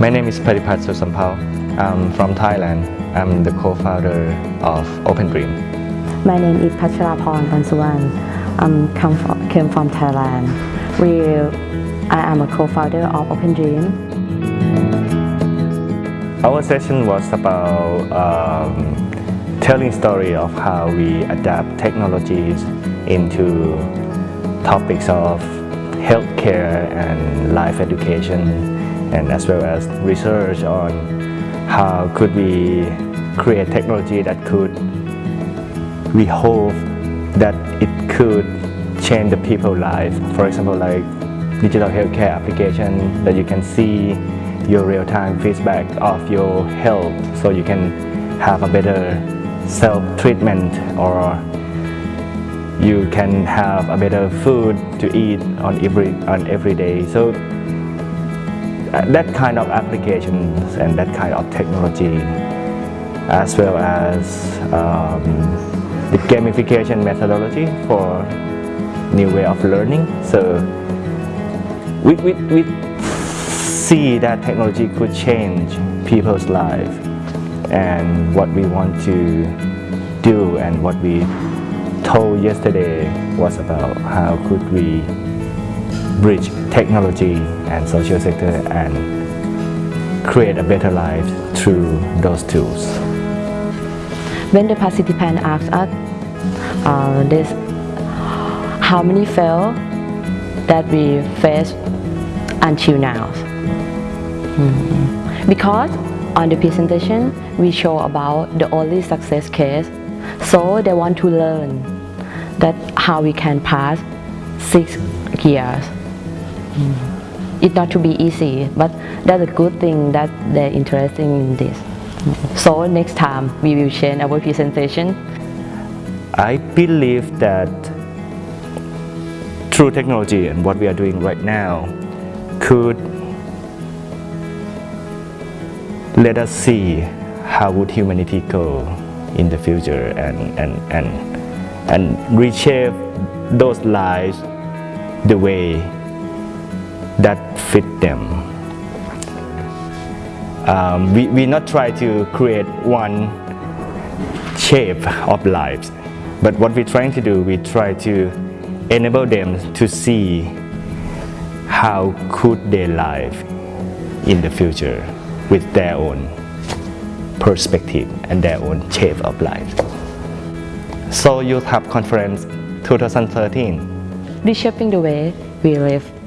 My name is Paripat Susampao. I'm from Thailand. I'm the co-founder of Open Dream. My name is Pacharaporn Pansuwan. I'm come from, came from Thailand. We, I am a co-founder of Open Dream. Our session was about um, telling story of how we adapt technologies into topics of healthcare and life education and as well as research on how could we create technology that could we hope that it could change the people's life. For example, like digital healthcare application that you can see your real-time feedback of your health so you can have a better self-treatment or you can have a better food to eat on every on every day so that kind of applications and that kind of technology as well as um, the gamification methodology for new way of learning. So we, we, we see that technology could change people's life and what we want to do and what we told yesterday was about how could we bridge technology and social sector and create a better life through those tools. When the participant asked us uh, this, how many fail that we face until now. Mhm. Because on the presentation we show about the only success case so they want to learn that how we can pass six years. It's not to be easy, but that's a good thing that they're interested in this. So next time we will change our presentation. I believe that through technology and what we are doing right now could let us see how would humanity go in the future and, and, and, and reshape those lives the way that fit them. Um, we, we not try to create one shape of lives, but what we're trying to do, we try to enable them to see how could they live in the future with their own perspective and their own shape of life. So Youth Hub Conference 2013 Reshaping the way we live